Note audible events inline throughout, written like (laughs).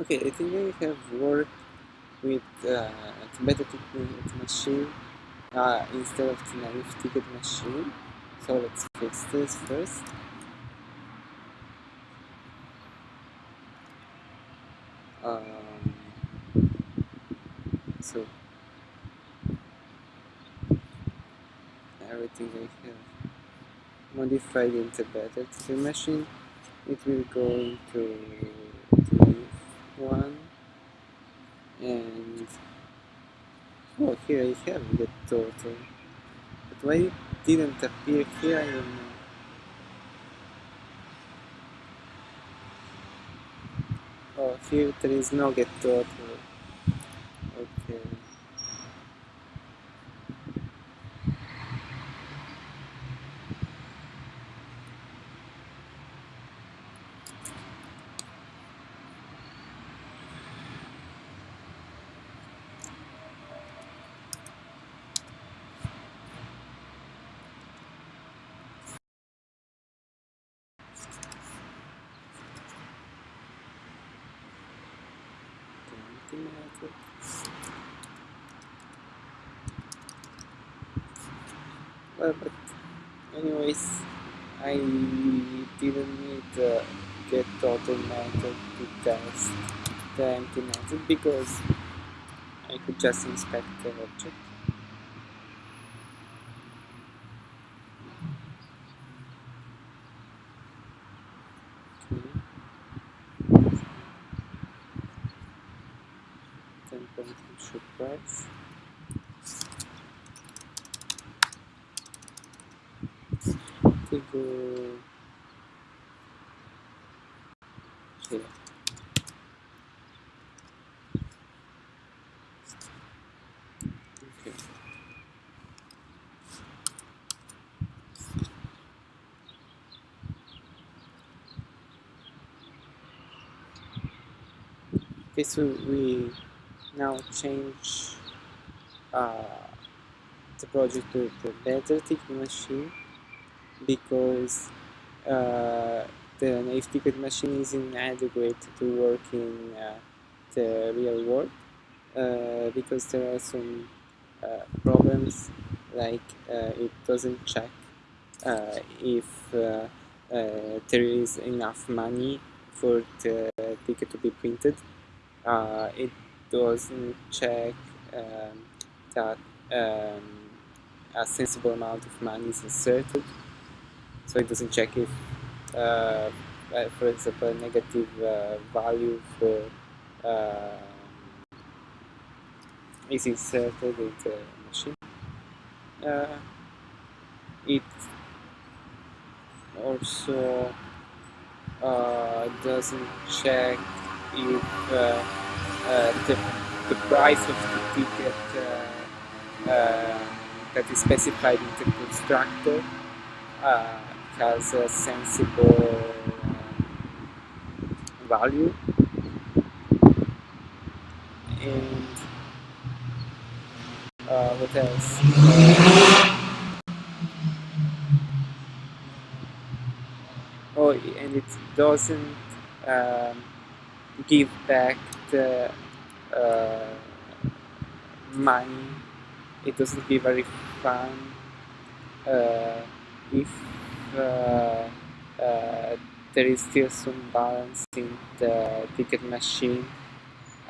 Okay, I think I have worked with uh, better ticket machine uh, instead of the naive ticket machine. So let's fix this first. Um, so everything I have modified into better ticket machine, it will go into one. And oh here I have the total but why it didn't appear here I don't know oh here there is no get total okay Well, but anyways, I didn't need the get total method to test the empty method because I could just inspect the object. Ten should price. Go here. Okay. Okay, so we now change uh, the project to the better machine because uh, the naive ticket machine is inadequate to work in uh, the real world uh, because there are some uh, problems like uh, it doesn't check uh, if there is enough money for the ticket to be printed it doesn't check um, that um, a sensible amount of money is inserted. So it doesn't check if, uh, for example, a negative uh, value for uh, is inserted in the machine. Uh, it also uh, doesn't check if uh, uh, the, the price of the ticket uh, that is specified in the constructor has a sensible value and uh, what else? Uh, oh, and it doesn't um, give back the uh, money. It doesn't give a refund uh, if uh, uh, there is still some balance in the ticket machine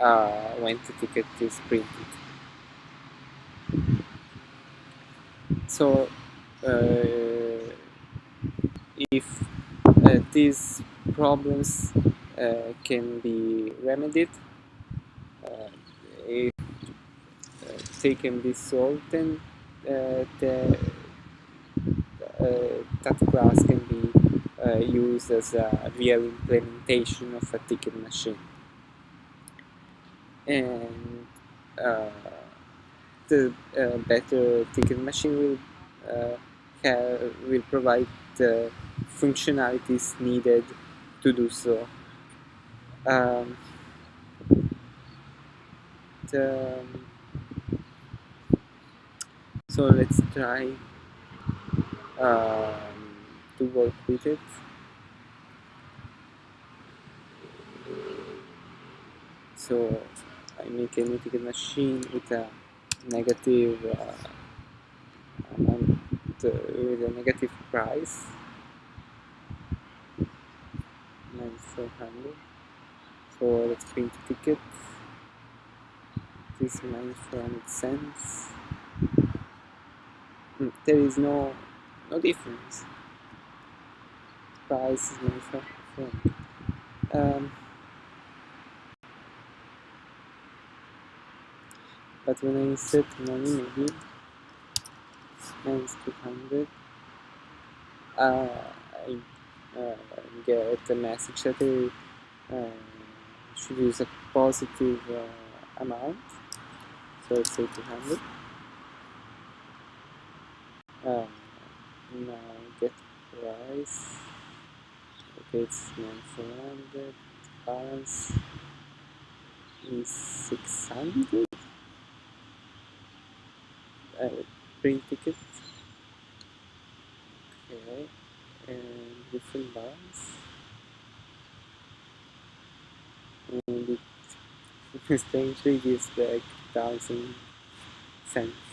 uh, when the ticket is printed. So uh, if these problems uh, can be remedied uh, if uh, they can be solved then the that class can be used as a real implementation of a ticket machine and the uh, better ticket machine will uh, have, will provide the functionalities needed to do so. Um, the, so let's try um, to work with it. so I make a new machine with a negative uh, amount uh, with a negative price. Minus 400 so let's print the ticket. This minus 400 cents. Mm, there is no no difference. Price is minus 400 um, but when I insert money maybe minus 200 uh, I uh, get a message that I uh, should use a positive uh, amount. So let's say 200 uh, now get price okay it's 400 balance is 600 uh, print ticket. Okay and different balance and it (laughs) strangely gives like thousand cents